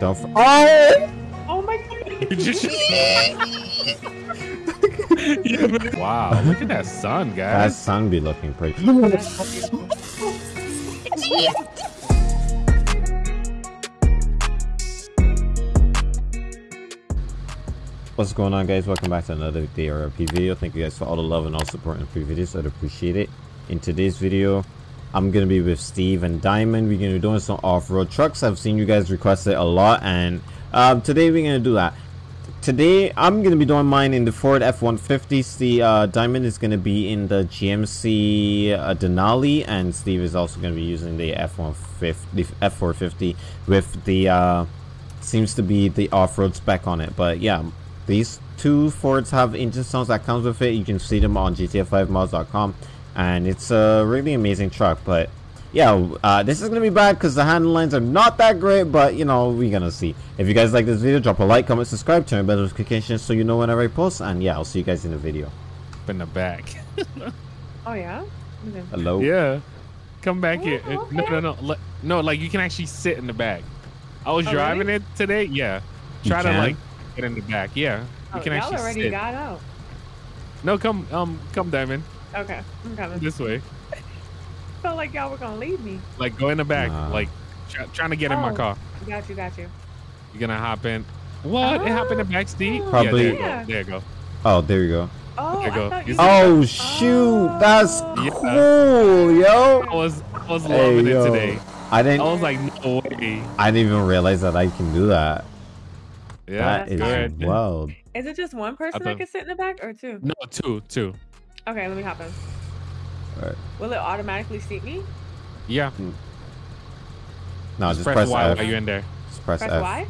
Don't. F oh! Oh my god. wow, look at that sun, guys. That sun be looking pretty. What's going on guys? Welcome back to another DRP video. Thank you guys for all the love and all support in previous videos. I'd appreciate it. In today's video, I'm gonna be with Steve and Diamond. We're gonna be doing some off-road trucks. I've seen you guys request it a lot and um, today we're gonna do that. Today I'm gonna be doing mine in the Ford F-150. The uh, Diamond is gonna be in the GMC uh, Denali and Steve is also gonna be using the F-150, the F-450 with the uh, seems to be the off-road spec on it. But yeah, these two Fords have engine sounds that comes with it. You can see them on GTA5mods.com, and it's a really amazing truck. But yeah, uh, this is gonna be bad because the handle lines are not that great. But you know, we're gonna see. If you guys like this video, drop a like, comment, subscribe, turn on bell notifications so you know whenever I post. And yeah, I'll see you guys in the video. Up in the back. Oh yeah. Okay. Hello. yeah. Come back here. Oh, Uh, No, okay. no, no. Le- No, like you can actually sit in the back. I was Oh, driving really? it today. Yeah. You Try to like get in the back. Yeah. Oh, You can y'all actually already sit. got out. No, come, um, come, Diamond. Okay, I'm coming. This way. Felt like y'all were gonna leave me. Like go in the back. Nah. Like try, trying to get in my Oh. car. Got you, got you. You're gonna hop in. What? it happened in the oh. back, Steve? Probably- Yeah, there you go. There you go. Oh, there you go. Oh, There you go. You you see- Oh shoot, oh. that's Oh. cool, yo. I was, I was loving yo. it today. I I didn't. I was like, no way. I didn't even realize that I can do that. Yeah, that is good. wild. Is it just one person that can sit in the back or two? No, two, two. Okay, let me hop in. Alright. Will it automatically seat me? Yeah. Hmm. No, just, just press, press Y F. while you're in there. Just press, Press F. Y?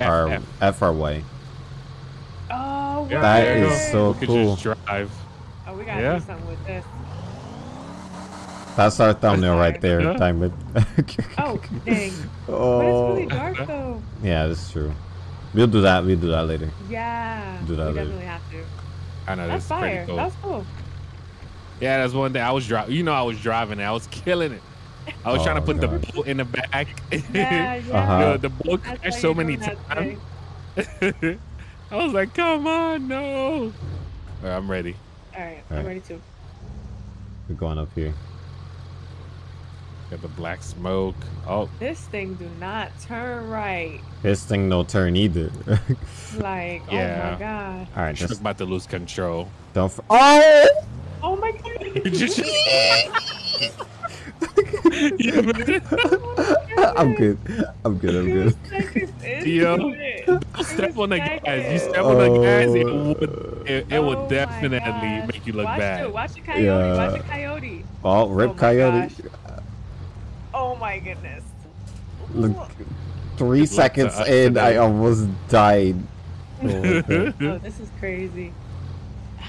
F, R F. F or Y. Oh, Yeah, That there you is go. so You could cool. just drive. Oh, we gotta Yeah. do something with this. That's our thumbnail right there, Yeah. Diamond. Oh, dang. But oh. it's really oh. dark though. Yeah, that's true. We'll do that. We'll do that later. Yeah. Do that we later. definitely have to. I know That's that's pretty fire. cool. That's cool. Yeah, that's one day I was driving. You know, I was driving it. I was killing it. I was trying to Oh, put the gosh. boat in the back. Yeah, yeah. Uh-huh. the, the boat crashed so many times. I was like, come on, no. All right, I'm ready. All right, Alright. I'm ready too. We're going up here. Got the black smoke. Oh, This thing do not turn right. This thing no turn either. Like, oh Yeah. my god. All right, just just about to lose control. don't. F- oh! Oh my god. Just... I'm good. I'm good. I'm good. seconds into Yo. it. Don't step on the gas. You step on the gas, it Oh. would, it, it Oh would my definitely gosh. make you look watch bad. The, watch the coyote. Yeah. Watch the coyote. Oh, rip Oh my coyote. gosh. Oh my goodness. Look, three Good seconds to in, I almost died. Oh. Oh, this is crazy.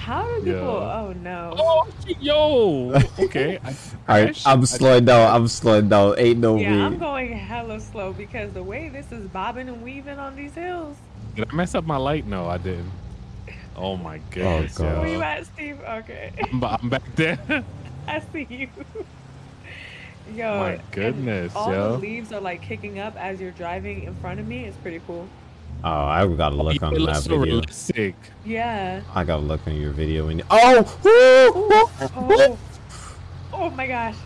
How do people? Yeah. Oh no. Oh, yo. Okay. I, All right. I'm slowing down. I'm slowing down. Ain't no yeah, I'm going hella slow because the way this is bobbing and weaving on these hills. Did I mess up my light? No, I didn't. Oh my oh, goodness, God. Where you at, Steve? Okay, I'm, I'm back there. I see you. Yo, My and goodness, all yo. the leaves are like kicking up as you're driving in front of me. It's pretty cool. Oh, I gotta look it on looks that so video. realistic. Yeah. I gotta look on your video. When you- oh, oh, Oh. Oh my gosh.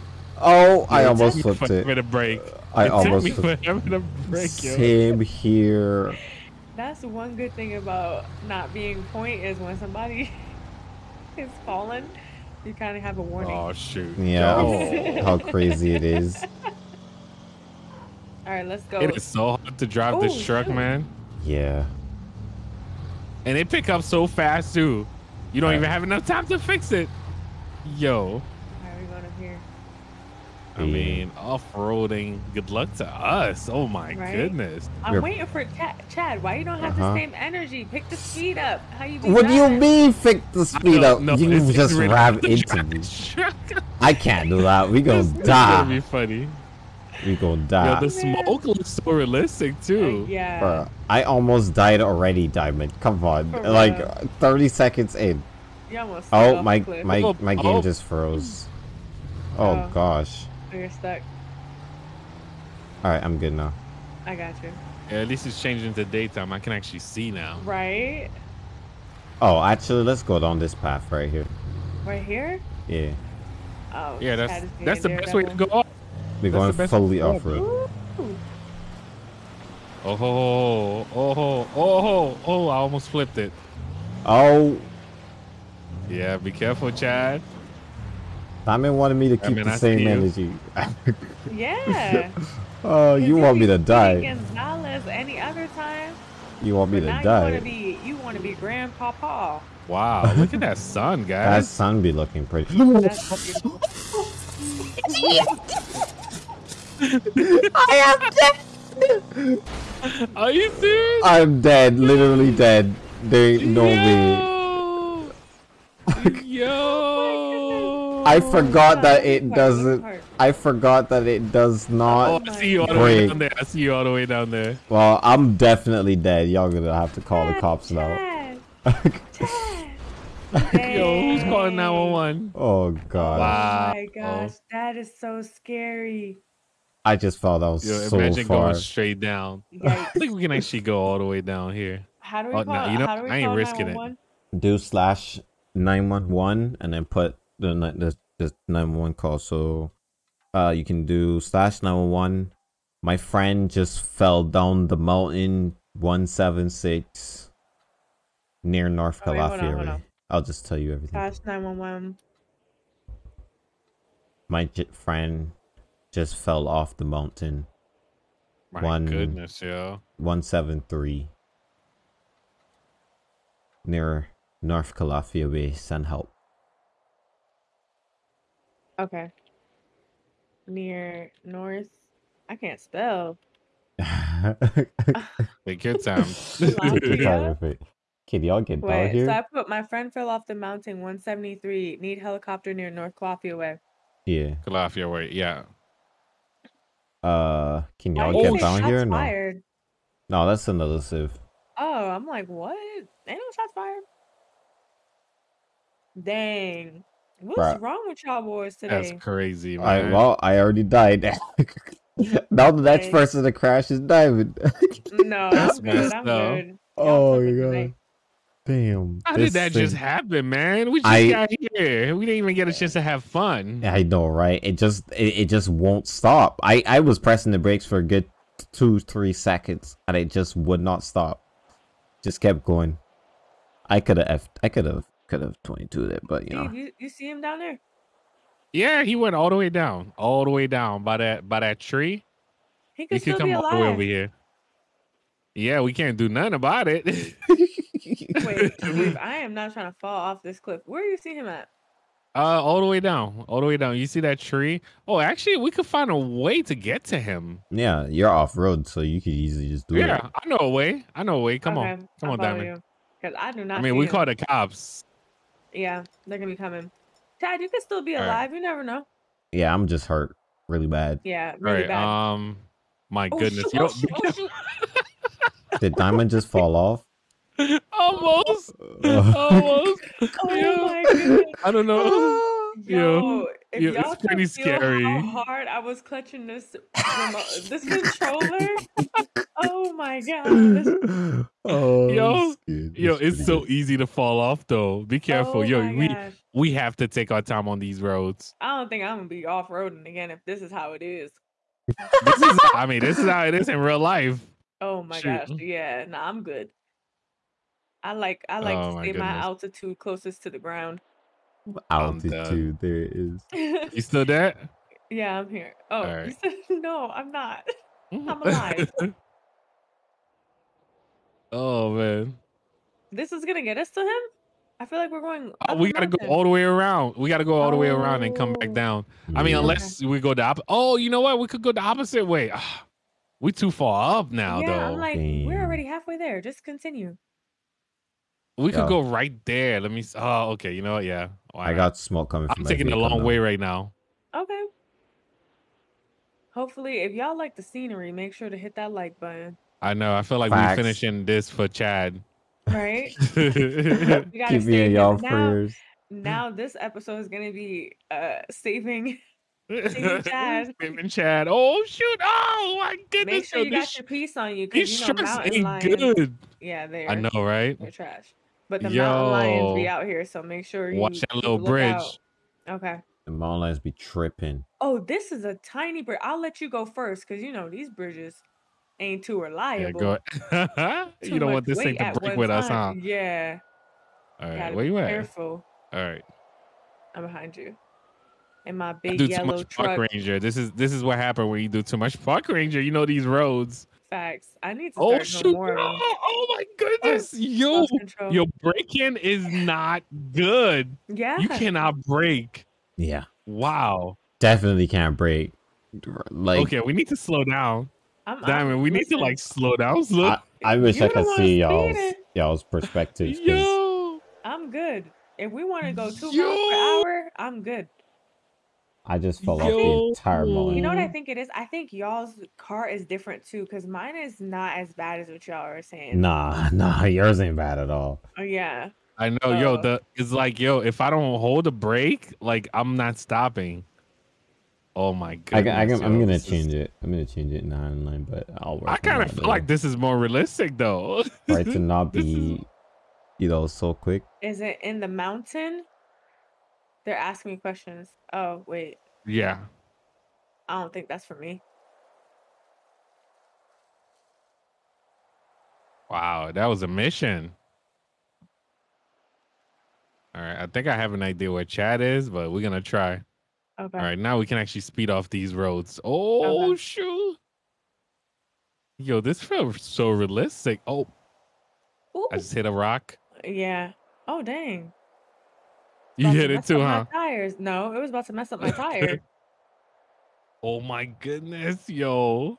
oh! I It almost flipped forever it. to break. I It almost took me flipped. forever to break, yo. Same here. That's one good thing about not being point is when somebody is falling, you kind of have a warning. Oh shoot. Yeah, Yo. Oh, how crazy it is. All right, let's go. It is so hard to drive this Oh, truck, shoot. man. Yeah. And they pick up so fast too. You don't Right. even have enough time to fix it. Yo. How are we going up here? I Yeah. mean, off-roading. Good luck to us. Oh my Right? goodness. I'm We're- waiting for Chad. Chad, why you don't have Uh-huh. the same energy? Pick the speed up. How you be What do you mean, pick the speed up? no, you it's- it's just really ram into me. I can't do that. We gonna It's- it's gonna be die. funny. We gonna Yo, die. the smoke looks so realistic Uh, too. yeah. Bruh, I almost died already, Diamond. Come on, For like real. 30 seconds in. You almost Oh, off my the cliff. my Oh, my game oh. just froze. Oh Oh. gosh. Oh, You're stuck. All right, I'm good now. I got you. Yeah, at least it's changing to daytime. I can actually see now. Right? Oh, actually, let's go down this path right here. Right here? Yeah, Oh. Yeah, that's that's the being best way to Daredevil. go. Off. we're That's going the fully way off go. road. Ooh. Oh, oh, oh, oh, oh! I almost flipped it. Oh, Yeah, be careful, Chad. Simon wanted me to I keep mean, the I same energy. Yeah. oh, you want me to die? Gonzalez any other time. You want me But to now you want to be you want to be grandpapa. Wow, look at that sun, guys. That guys. sun be looking pretty. That's dead! Are you serious? I'm dead, literally dead. There ain't no way. Yo. Yo. I forgot that it Which part? Which doesn't. I forgot that it does Oh, not. I see you all the way down there. I see you all the way down there. Well, I'm definitely dead. Y'all gonna have to call the Chad, cops now. Chad, Chad. Yo, who's calling 911? Oh god. Wow. Oh my gosh, that is so scary. I just felt that was Yo, so imagine far. going straight down. I think we can actually go all the way down here. How do we Oh, call? no, you know, how do we I ain't risking it. Do slash nine one one and then put the ni- the the nine one one call. So, uh, you can do slash nine one one. My friend just fell down the mountain one seven six near North Oh, wait, Calafia. I'll just tell you everything. Slash nine one one. My j- friend just fell off the mountain. My One- goodness, yo. 173 near North Calafia Way. Send help. Okay. Near North. I can't spell. Take your time. Calafia? Kid, y'all get down here? so I put my friend fell off the mountain 173. Need helicopter near North Calafia Way. Yeah. Calafia way, yeah. Uh, can y'all you get down here? or No. Fired? No, that's another civ. Oh, I'm like, what? Ain't no shots fired. Dang. What's Bruh. wrong with y'all boys today? That's today? crazy, I man. well, I already died. now the next Okay. person to crash is Diamond. No, That's I'm good. messed I'm up. good. Y'all oh my god. tonight. Damn. How did that just happen, man? We just I- got here. We didn't even get a chance to have fun. I know, right? It just it, it just won't stop. I I was pressing the brakes for a good two three seconds, and it just would not stop. Just kept going. I could have I could have could have twenty two it, but you know. You, you see him down there? Yeah, he went all the way down, all the way down by that by that tree. He He could could still come be all the way over here. Yeah, we can't do nothing about it. Wait, Steve, I am not trying to fall off this cliff. Where do you see him at? Uh, all the way down, all the way down. You see that tree? Oh, actually, we could find a way to get to him. yeah, you're off road, so you could easily just do yeah, it. Yeah, I know a way. I know a way. Come Okay, on, come I'll on, Diamond. you. Because I do not I mean, see we him. call the cops. Yeah, they're going to be coming. Chad, you could still be All right. alive. You never know. Yeah, I'm just hurt really bad. Yeah, really right. bad. Um, my Oh, goodness. shoot, oh, shoot, oh, shoot. Did Diamond just fall off? Almost, almost. Oh Yo, my goodness. I don't know. Yo, Yo, if yo, y'all it's pretty feel scary. how hard I was clutching this remote, this controller. Oh my god. Oh, Yo, Yo, it's so pretty easy to fall off though. Be careful. oh Yo, we gosh. we have to take our time on these roads. I don't think I'm gonna be off roading again if this is how it is. This is I mean, this is how it is in real life. Oh my Shoot. gosh. Yeah, nah, I'm good. I like I like Oh to my stay my goodness. altitude closest to the ground. I'm done. Altitude, there it is. You still there? yeah, I'm here. Oh, you Alright. said no, I'm not. I'm alive. oh man. This is gonna get us to him? I feel like we're going. Oh, up we gotta go mountain. all the way around. We gotta go all the way around and come back Oh. down. I mean, Yeah. unless we go the opposite. Oh, you know what? We could go the opposite way. Ah, we too far up now, yeah, though. I'm like, Damn. we're already halfway there. Just continue. We could Yeah. go right there. Let me. Oh, okay. You know what? Yeah. Why I not? got smoke coming I'm my taking a long now. way right now. Okay. Hopefully, if y'all like the scenery, make sure to hit that like button. I know. I feel like Facts. we're finishing this for Chad. Right? We gotta Keep me in y'all now. prayers. Now this episode is gonna be uh saving Team Chad. Tim and Chad. Oh shoot! Oh my goodness! Make sure you these got your piece on you These you know shirts ain't lions. good. Yeah, they're I know, right? they're trash. But the mountain lions be out here, so make sure you Watch that keep a little bridge. lookout. Okay. The mountain lions be tripping. Oh, this is a tiny bridge. I'll let you go first because you know these bridges ain't too reliable. Yeah, reliable. go. Too you don't want this thing to break one with us, huh? Yeah. All right, where be you at? careful. All right. I'm behind you. In my I big do too yellow much truck. park ranger. This is this is what happened when you do too much park ranger. You know these roads. Facts. I need to Oh start doing shoot! more of Oh, oh my goodness! Yo, Lost control. your braking is not good. yeah. You cannot break. Yeah, Wow. definitely can't break. Like okay, we need to slow down. I'm, I'm- Diamond, we need to like slow down. Slow. I, I wish You I could see y'all's speeding. y'all's perspectives. 'cause Yo. I'm good. If we want to go two miles Yo. per hour, I'm good. I just fell off the Yo. entire mountain. You know what I think it is? I think y'all's car is different too, because mine is not as bad as what y'all are saying. Nah, nah, yours ain't bad at all. Oh yeah. I know, yo. The it's like, yo, if I don't hold the brake, like I'm not stopping. Oh my I, goodness! I, am yo, gonna this is- change it. I'm gonna change it nine line, but I'll work. I on kind of that feel later. like this is more realistic though. Right to not This is- be, you know, so quick. Is it in the mountain? They're asking me questions. Oh wait, yeah. I don't think that's for me. Wow, that was a mission. All right, I think I have an idea where Chad is, but we're gonna try. Okay. All right, now we can actually speed off these roads. Oh Okay. shoot! Yo, this feels so realistic. Oh, Ooh, I just hit a rock. yeah. Oh dang. You About to hit it mess too, up huh? My tires. No, it was about to mess up my tire. Oh my goodness, yo!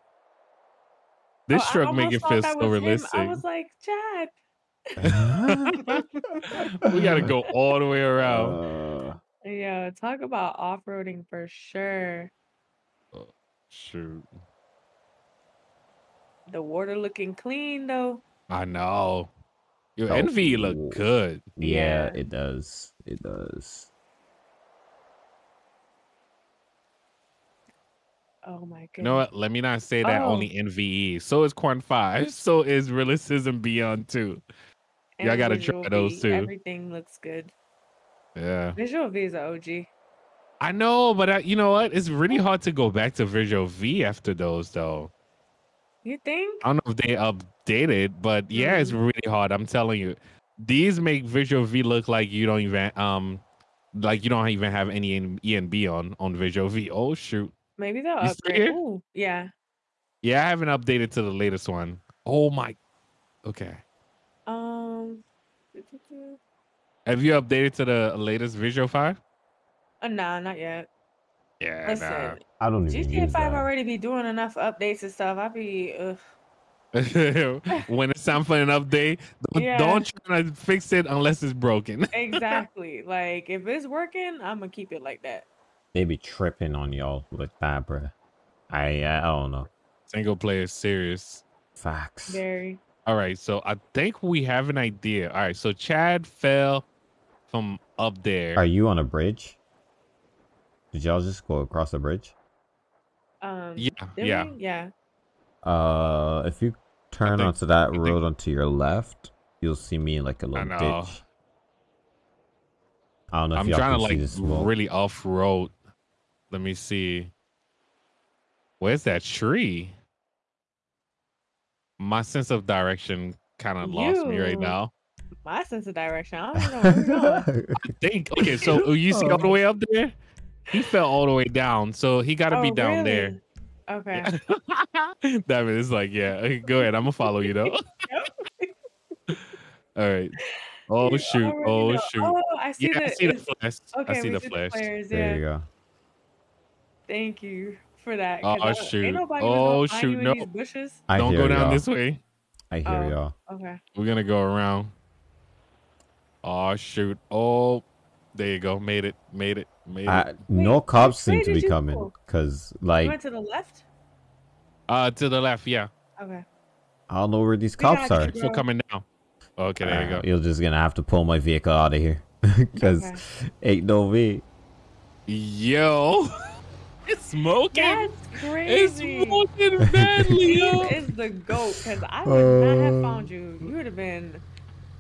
This Oh, I truck make almost it thought feel that so was him. realistic. I was like, Chad. we gotta go all the way around. Uh, Yeah, talk about off-roading for sure. Shoot, The water looking clean though. I know. Your Oh, NVE ooh. look good. yeah, Yeah. it does. It does. Oh my god. You know what? Let me not say that Oh. only NVE. So is QuantV. So is Realism Beyond too. y'all gotta try those V, too. Everything looks good. Yeah. Visual V is a OG. I know, but I, you know what? It's really hard to go back to Visual V after those, though. You think? I don't know if they updated, but yeah, it's Mhm. really hard. I'm telling you, these make Visual V look like you don't even um, like you don't even have any ENB on on Visual V. Oh shoot! Maybe they'll You upgrade. Ooh, yeah. Yeah, I haven't updated to the latest one. Oh my. Okay. Um. Have you updated to the latest Visual Five? Uh, nah, not yet. Yeah. Listen, I don't even GTA use Five that. already be doing enough updates and stuff. I be ugh. when it's time for an update, don't, Yeah. don't try to fix it unless it's broken. exactly. like if it's working, I'm gonna keep it like that. They be tripping on y'all with that, bro. I I don't know. Single player serious. Facts. Very. All right, so I think we have an idea. All right, so Chad fell from up there. Are you on a bridge? Did y'all just go across the bridge? Um. Yeah, yeah. we? Yeah. Uh, if you turn think- onto that think- road onto your left, you'll see me in like a little know. ditch. I don't know if I'm y'all trying can to see like the smoke. really off road. Let me see. Where's that tree? My sense of direction kind of lost me right now. My sense of direction. I don't know where. I think okay, so oh, you see all the way up there? He fell all the way down, so he got to be Oh, down there. Okay. that mean, it's like, yeah, go ahead. I'm gonna follow you though. all right. Oh You shoot! Oh know. shoot! Oh, I see yeah, the. I see the flash. Okay, I see the see flash. players. there you go. Thank you for that. Oh, I shoot. Oh, was gonna oh, find shoot, no. bushes. I Don't go down y'all. this way. I hear Oh. y'all. Okay. We're gonna go around. Oh shoot! Oh, there you go. Made it. Made it. Made it. I, no cops which seem to be coming go? because, you like, went to the left. Uh, to the left. Yeah. Okay. I don't know where these We cops you, are. bro. Still coming down. Okay, there you Uh, go. You're just gonna have to pull my vehicle out of here because Okay. ain't no me. Yo. It's smoking. That's crazy. It's smoking badly, yo. Steve is the goat because I would not have Uh. found you. You would have been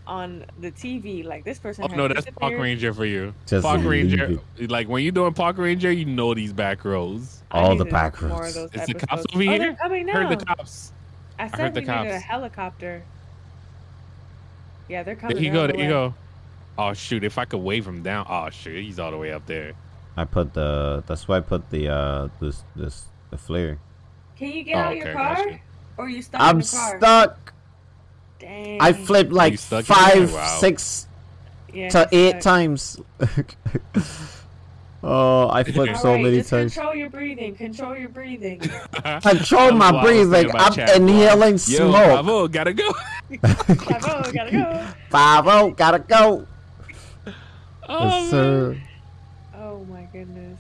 on the TV like this person. Oh has no, that's Park. Ranger for you. Just Park Ranger, it. like when you're doing Park Ranger, you know these back rows. All the to do back more of roads. those Is the cops episodes. over Oh, here? they're coming now. Heard the cops. I heard said the we needed a helicopter. Yeah, they're coming. There you go. on There you go. Oh shoot! If I could wave him down. Oh shoot! He's all the way up there. I put the. That's why I put the uh this this the flare. Can you get Oh, out okay, your car? gotcha. Or are you stuck I'm the car? stuck. Dang. I flipped like five. Wow. six yeah, to eight stuck. times. oh, I flipped so Alright, many just times. Control your breathing. Control your breathing. Control my That's why I was thinking breathing. I'm inhaling Yo, smoke. Bravo, gotta go. Bravo, gotta go. Five oh, gotta go. Oh, yes, sir. Oh my goodness.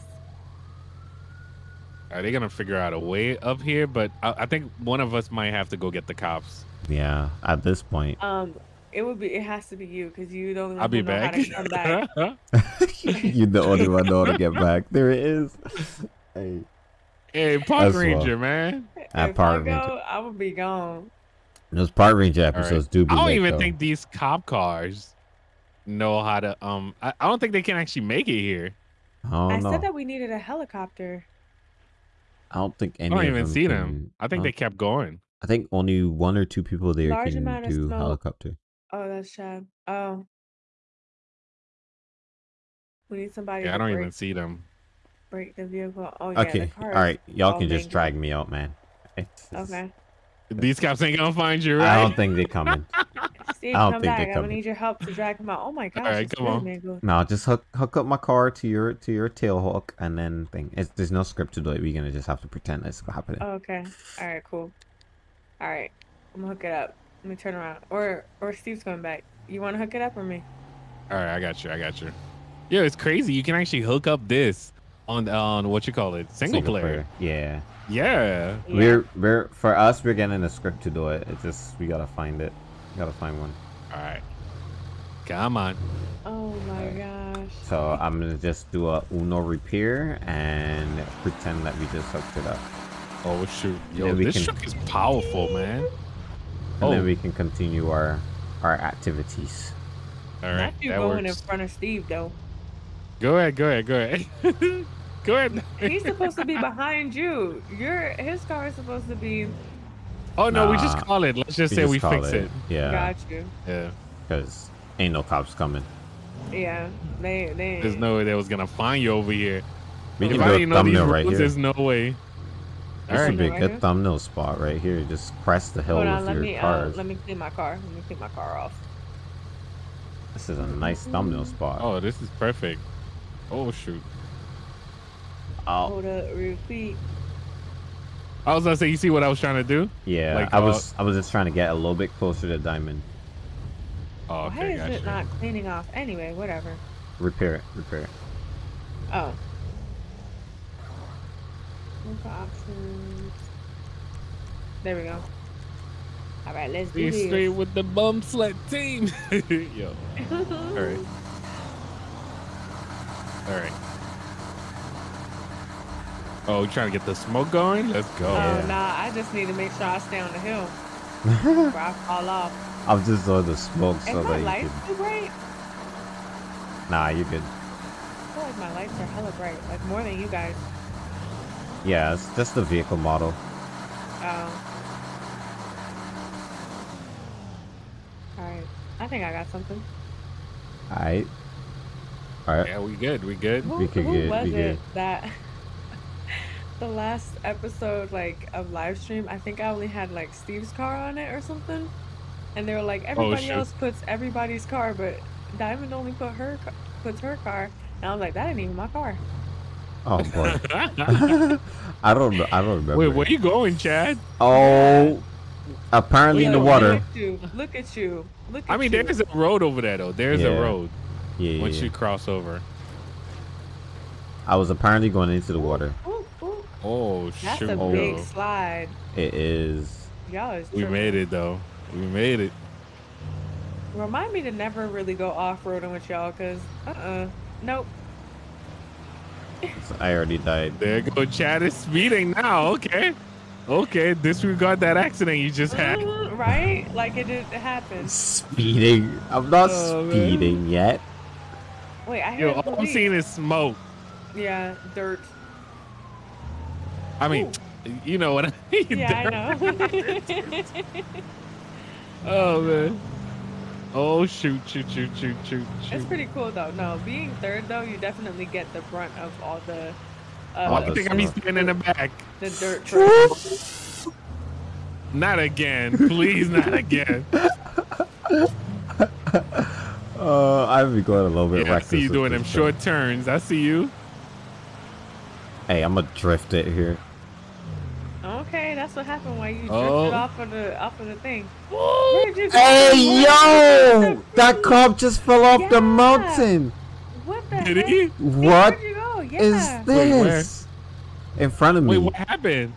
Are they gonna figure out a way up here? But I, I think one of us might have to go get the cops. Yeah, at this point, Um, it would be. It has to be you because you don't I'll be know back. how to come back. you're the only one know how to get back. There it is. Hey, hey, Park That's Ranger, well. man. At if Power I go, Ranger. I would be gone. those Park Ranger All right. episodes do be I don't lit, even though. think these cop cars know how to. Um, I, I don't think they can actually make it here. I don't I know. said that we needed a helicopter. I don't think any. I don't of even them see can- them. I think they kept going. I think only one or two people there Large can amount of do smoke. helicopter. Oh, that's Chad. Oh. We need somebody Yeah, to I don't break, even see them. break the vehicle. Oh, yeah, Okay, the car. all right, y'all all can just drag me out, man. It's- it's- Okay. These cops ain't gonna find you, right? I don't think they're coming. Steve, I don't come think back. they're I'm gonna need your help to drag him out. Oh my gosh. right, it's come on. No, just hook hook up my car to your to your tail hook and then thing. It's, there's no script to do it. We're gonna just have to pretend it's happening. Oh, okay. All right, cool. All right. I'm gonna hook it up. Let me turn around. Or or Steve's coming back. You want to hook it up or me? All right, I got you. I got you. Yeah, it's crazy. You can actually hook up this on on what you call it, single, player. Yeah. Yeah. Yeah. We're we're for us we're getting a script to do it. It's just we gotta find it. We gotta find one. All right. Come on. Oh my gosh. So I'm gonna just do a Uno repair and pretend that we just hooked it up. Oh shoot. Yo, Yeah, we this can- truck is powerful, man. And Oh. then we can continue our our activities. All Not you That going works. in front of Steve though. Go ahead. Go ahead. Go ahead. go ahead. He's supposed to be behind you. Your his car is supposed to be. Oh no, we just call it. Let's just We say just we fix it. Yeah, Got you. Yeah. because ain't no cops coming. Yeah. They they. There's no way they was gonna find you over here. We if can I do a didn't thumbnail rules, right here. there's no way. This All would be a good here? thumbnail spot right here. Just press the hill Hold with Let your me uh, let me clean my car. Let me clean my car off. This is a nice thumbnail spot. Oh, this is perfect. Oh shoot. Oh, Hold up. Repeat. I was gonna say, you see what I was trying to do? yeah. like, I uh, was I was just trying to get a little bit closer to Diamond. Oh, Why is gotcha. it not cleaning off? Anyway, whatever. Repair it. Repair it. Oh. Look options. There we go. All right, let's do Be this. straight with the bum slut team. Yo. All right. All right. Oh, you trying to get the smoke going? Let's go. Oh Yeah. nah, I just need to make sure I stay on the hill before I fall off. I'm just doing the smoke Is so that lights you can. too bright? Nah, you're good. I feel like my lights are hella bright, like more than you guys. Yeah, it's just the vehicle model. Oh. Alright. I think I got something. Alright. Alright. Yeah, we good. We good. Who, We could who get- was we it good. that the last episode like of live stream, I think I only had like Steve's car on it or something. And they were like oh, everybody shoot. else puts everybody's car, but Diamond only put her ca- puts her car. And I was like, that ain't even my car. Oh boy. I don't know. I don't remember. Wait, where you going, Chad? Oh, apparently in the water. Look at you. Look at you. Look at I mean, you. there's a road over there though. There's Yeah. a road Yeah, yeah, once yeah. you cross over. I was apparently going into the water. Ooh, ooh. Oh That's shoot! a Oh. big slide. It is. Y'all is We made it though. We made it. Remind me to never really go off roading with y'all, cause uh uh nope. I already died. There go Chad is speeding now. Okay. Okay. Disregard that accident you just had. Right? Like it didn't happen. Speeding. I'm not Oh, man. speeding yet. Wait, I hear Yo, the all I'm seeing is smoke. Yeah, dirt. I mean, you know what I mean. Yeah, I know. Oh man. Oh shoot, shoot, shoot, shoot, shoot, it's pretty cool though. No, being third though, you definitely get the brunt of all the All uh, do you think I'm standing in the back? the dirt trucks. Not again. Please, not again. Uh, I've been going a little bit Yeah, I see you doing them thing. short turns. I see you. Hey, I'm gonna drift it here. Okay, that's what happened when you drifted Oh. off of the off of the thing. Where'd go? Hey, yo! That cop just fell off the mountain. What the Did heck? he? What Where'd you go? Yeah. is Wait, this? In front of me. Wait, what happened?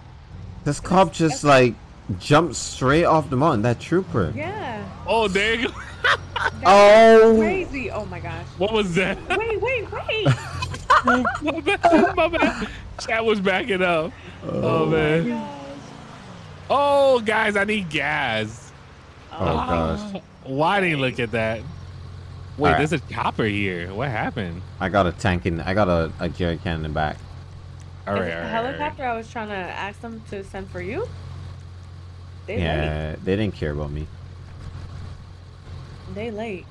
This cop just like jumped straight off the mountain. That trooper. Yeah. Oh, there you go. That's Oh. crazy. Oh my gosh. What was that? Wait, wait, wait. my bad. My bad. Chat was backing up. Oh, Oh my man. Oh gosh. Oh, guys, I need gas. Oh, oh. gosh. Why didn't you look at that? Wait, Alright. there's a chopper here. What happened? I got a tank in. I got a, a jerry can in the back. All Is right, it all the right, all right. helicopter I was trying to ask them to send for you? They late. Yeah, they didn't care about me. They late.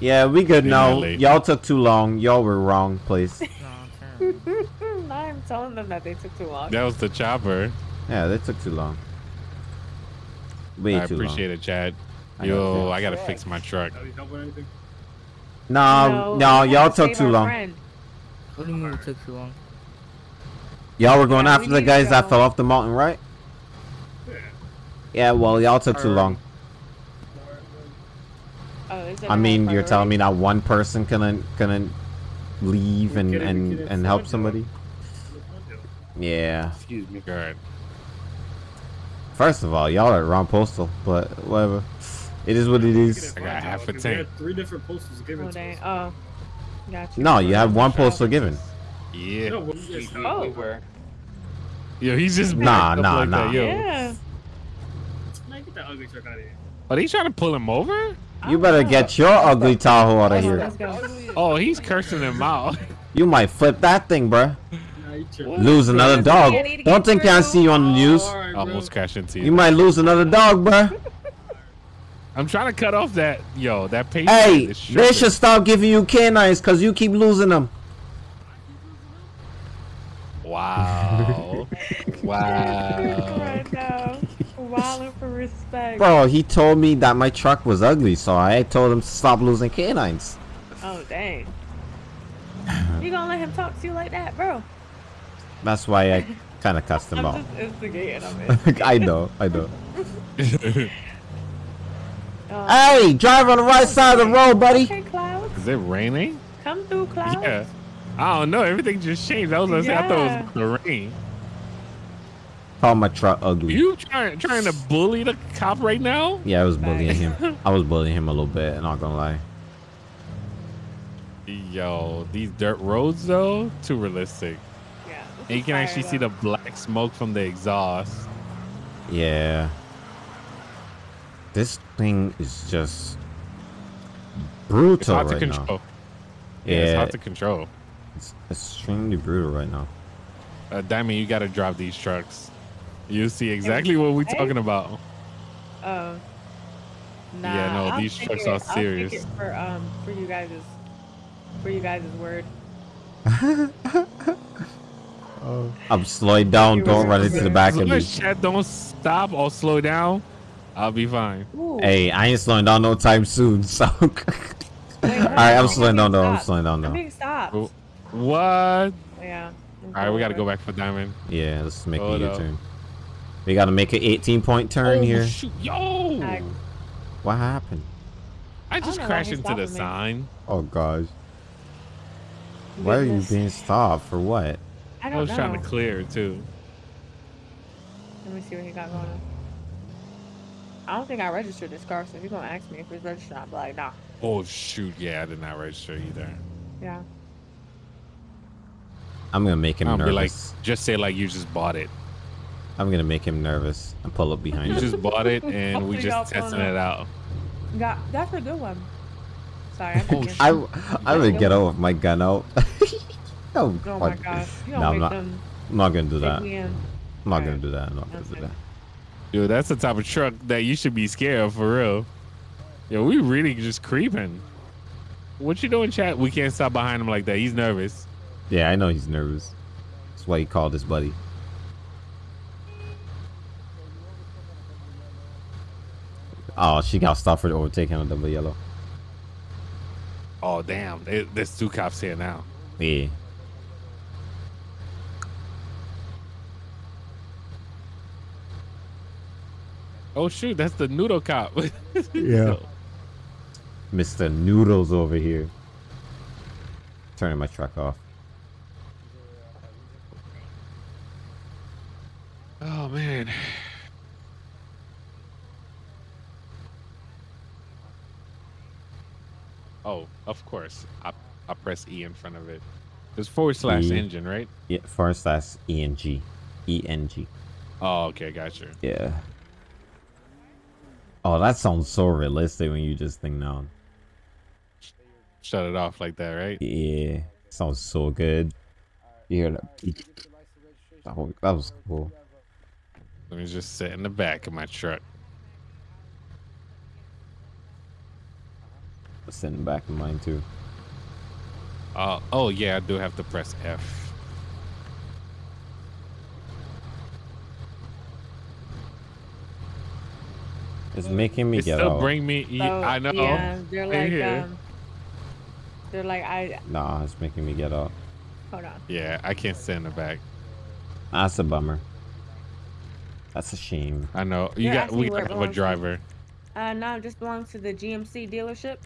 Yeah, we good Yeah, now. Y'all took too long. Y'all were wrong place. I'm telling them that they took too long. That was the chopper. Yeah, they took too long. Way I too appreciate long. it, Chad. I Yo, too. I gotta fix my truck. No, no, I y'all took too long. friend. What do you mean it took too long? Y'all were going Yeah, after we the guys that fell off the mountain, right? Yeah, Yeah, well, y'all took too long. Oh, is it I a mean, you're telling me priority? that one person couldn't couldn't leave and and and help somebody? Yeah. Excuse me. Good. First of all, y'all are wrong postal, but whatever. It is what it is. I got half a Because they tank. three different postals given Oh, to dang. us. Oh, gotcha. No, you have one postal given. Yeah. No, we, yes, Oh. we were. Yo, he's just Nah, backed up nah, like nah. That. Yo. Yeah. Man, get that ugly truck out of here. Are they trying to pull him over? You better get your ugly Tahoe out of here. Oh, he's cursing him out. You might flip that thing, bruh. Nah, you tripping. Lose another dog. I need to Don't think I see you on the news. All right, bro. Almost crashed into you. You might lose another dog, bruh. I'm trying to cut off that. Yo, that pace. Hey, they should stop giving you canines because you keep losing them. Wow. wow. right now. For respect. Bro, he told me that my truck was ugly, so I told him to stop losing canines. Oh, dang. You gonna let him talk to you like that, bro? That's why I kind of cussed them I'm out. just instigating him. in. I know, I know. Oh, Hey, drive on the right oh, side of the road, buddy. okay, Clouds. Is it raining? Come through, Clouds. Yeah. I don't know. Everything just changed. I was gonna say I thought it was the rain. Call my truck ugly. You trying trying to bully the cop right now? Yeah, I was bullying him. I was bullying him a little bit, I'm not gonna lie. Yo, these dirt roads though, too realistic. Yeah. this And you can fire, actually see the black smoke from the exhaust. Yeah. This thing is just It's brutal hard to right now. control. Yeah, it's Yeah, hard to control. it's extremely brutal right now. Uh, Diamond, you gotta drive these trucks. You see exactly what we're talking about. Oh. Nah, Yeah, no, I'll these trucks it- are I'll take serious. it for um for you guys' for you guys' word. Uh, I'm slowing down. You Don't run into the back of me. chat don't stop or slow down, I'll be fine. Ooh. Hey, I ain't slowing down no time soon. So, all Wait, right, I'm I'm slowing down though. I'm slowing down I'm stopped. Oh. What? Yeah. All right, we gotta go back for Diamond. Yeah, let's make Hold a up. U-turn. We gotta make an 18 point turn oh, here. Shoot. Yo! I- What happened? I just know why crashed into the me. sign. Oh gosh. Why are you being stopped for what? I I don't was know. trying to clear too. Let me see what he got going on. I don't think I registered this car, so if you're gonna ask me if it's registered, I'll be like, nah. Oh shoot! Yeah, I did not register either. Yeah. I'm gonna make him I'll be like, nervous. just say like you just bought it. I'm gonna make him nervous and pull up behind You you. just bought it, and we just testing it out. Got that's a good one. Sorry, I'm Oh, thinking. I I would get out with my gun out. oh, Oh my fuck. gosh. You No, don't I'm not. them I'm not gonna do that. I'm not gonna do that. I'm not gonna That's do fine. that. Dude, that's the type of truck that you should be scared of for real. Yo, we really just creeping. What you doing, chat? We can't stop behind him like that. He's nervous. Yeah, I know he's nervous. That's why he called his buddy. Oh, she got stopped for overtaking on double yellow. Oh damn, there's two cops here now. Yeah. Oh shoot, that's the noodle cop. Yeah. Mr. Noodles over here. Turning my truck off. Oh man. Oh, of course. I I press E in front of it. There's forward slash E. engine, right? Yeah, forward slash ENG. ENG. Oh, okay, gotcha. Yeah. Oh, that sounds so realistic when you just think now. Shut it off like that, right? Yeah. Sounds so good. You hear that? That was, cool. Let me just sit in the back of my truck. Sitting back in mine too. Uh, oh yeah, I do have to press F. It's making me It get still out. bring me. So, I know. Yeah, they're like here. um, they're like I Nah, it's making me get out. hold on. Yeah, I can't sit in the back. That's a bummer. That's a shame. I know. You They're got. We where it got a belongs to. driver. Uh, no, it just belongs to the GMC dealership.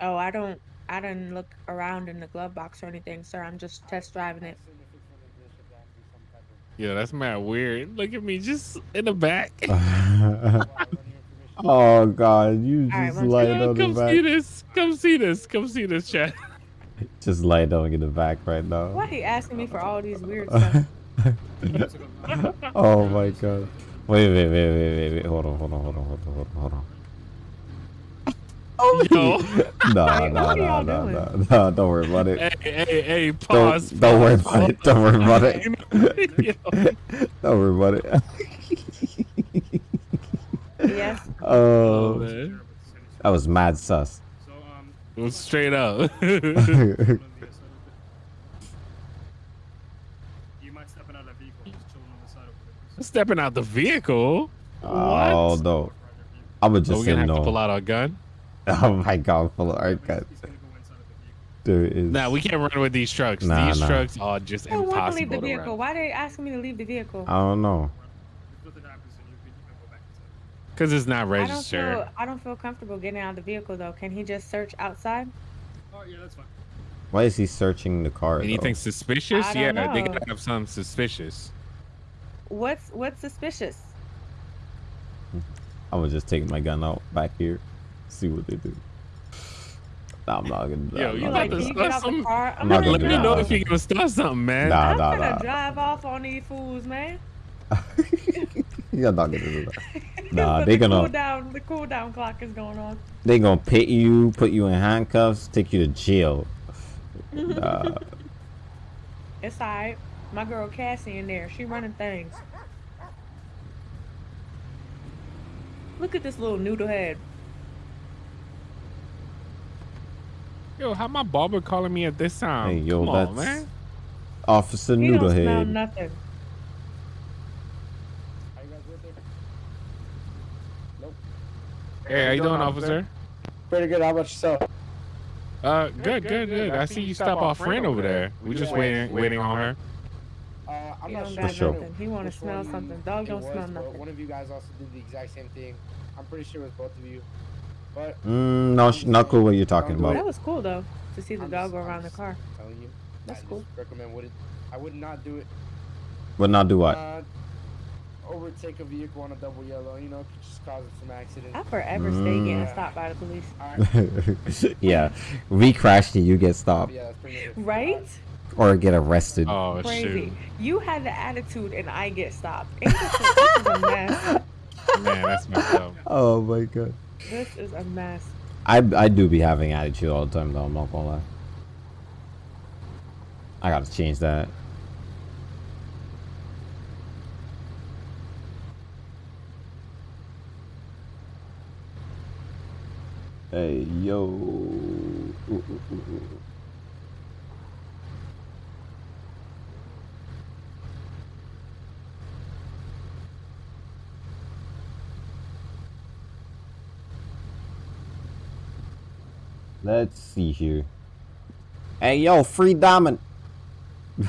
Oh, I don't. I didn't look around in the glove box or anything, sir. I'm just test driving it. Yeah, that's mad weird. Look at me, just in the back. oh god, you just one lied Yeah, on the come see this. Come see this. Come see this, chat. Just lie down in the back right now. Why he asking me for all these weird stuff? oh my god. Wait, wait, wait, wait, wait, wait. Hold on, hold on, hold on, hold on, hold on, hold on. Yo. Nah, Wait, nah, what are nah, nah, nah, nah. Don't worry about it. hey, hey, hey, pause. Don't, don't worry about it. Don't worry about it. Yo. Don't worry about it. yes. Oh, Oh, that was mad sus. So, um, straight up. stepping out of that vehicle? Just chilling on the side over there. Stepping out the vehicle. Oh What? no, I would So just we're gonna have to pull out our gun. Oh my god, full of art He's, cut. he's gonna go inside of the vehicle. There is. Nah, we can't run with these trucks. Nah, these nah. trucks are just I want to leave the to vehicle. run. Why they asking me to leave the vehicle? I don't know. If nothing happens, then you can, you can go back inside. Because it's not I don't registered. feel. I don't feel comfortable getting out of the vehicle though. Can he just search outside? Oh, yeah, that's fine. Why is he searching the car? Anything though? suspicious? I Yeah, don't they gotta have something suspicious. What's what's suspicious? I was just taking my gun out back here, see what they do. Nah, I'm not gonna. Yo, I'm you not about to gonna can do you start get out the some- car? I'm not gonna gonna Let me know if you're gonna start something, man. Nah, nah, I'm gonna nah. drive off on these fools, man. You're not gonna do that. Nah, they the gonna cool down. The cool down clock is going on. they gonna pit you, put you in handcuffs, take you to jail. Nah. It's alright. My girl Cassie in there. She running things. Look at this little noodle head. Yo, how my barber calling me at this time? Hey, yo, Come on, man. Officer He don't smell Noodlehead. nothing. Hey, how you doing, officer? Pretty good. How about yourself? Uh, good, good, good. I see you stop our friend over there. We just waiting, waiting on her. Uh, I'm He not don't sure. sure. nothing. He want to smell something. Dog don't was, smell nothing. One of you guys also did the exact same thing. I'm pretty sure it was both of you. But Mm, no, sh- not cool. What you're talking Don't That was cool though to see the I'm dog just- go I'm around the car. telling you, That's I cool. just recommend would it. I would not do it. Would not do what? Uh, overtake a vehicle on a double yellow. You know, it could just cause some accidents. I forever stay getting Mm. stopped by the police. Alright. yeah, we crashed and you get stopped Yeah, that's pretty much. Right? or get arrested. Oh Crazy. shoot, You had the attitude and I get stopped. Ain't this, a, this a mess. man, that's messed up. Oh my god. This is a mess. I I do be having attitude all the time though. I'm not gonna lie. I gotta change that. Hey yo. Ooh, ooh, ooh, Let's see here. Hey yo, free diamond.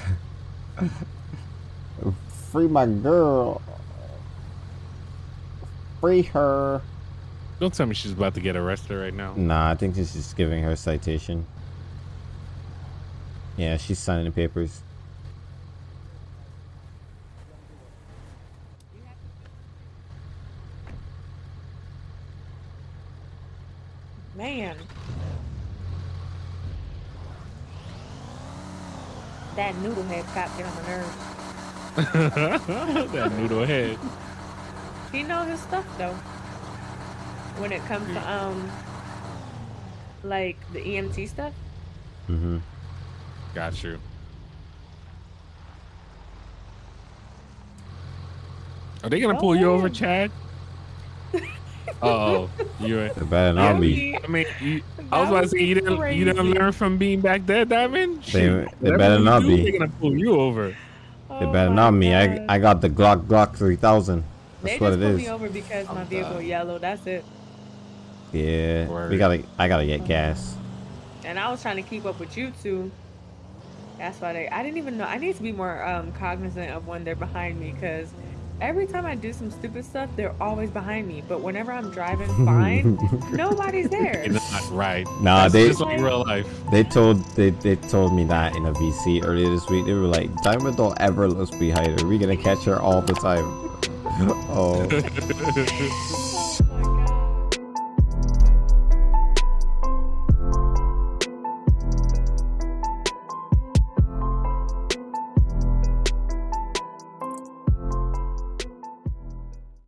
free my girl. Free her. Don't tell me she's about to get arrested right now. Nah, I think this is giving her a citation. Yeah, she's signing the papers. Man. That noodle head cop get on my nerves. that noodle head. He know his stuff though. When it comes to um like the EMT stuff. Mm-hmm. Got you. Are they gonna Oh, pull you over. Chad? oh, you. ain't- It better not be. I mean, you, I was about to would say you didn't. You didn't learn from being back there, Diamond. They- they better not be. They're gonna pull you over. It Oh better my not me. I I got the Glock Glock 3000. They That's what just it pulled is. me over because my vehicle done. yellow. That's it. Yeah, we gotta. I gotta get gas. And I was trying to keep up with you two. That's why they. I didn't even know. I need to be more um, cognizant of when they're behind me because every time I do some stupid stuff, they're always behind me. But whenever I'm driving fine, nobody's there. Not right. Nah, That's they- just like real life. They told they, they told me that in a VC earlier this week. They were like, Diamond don't ever look behind her. We gonna catch her all the time. oh,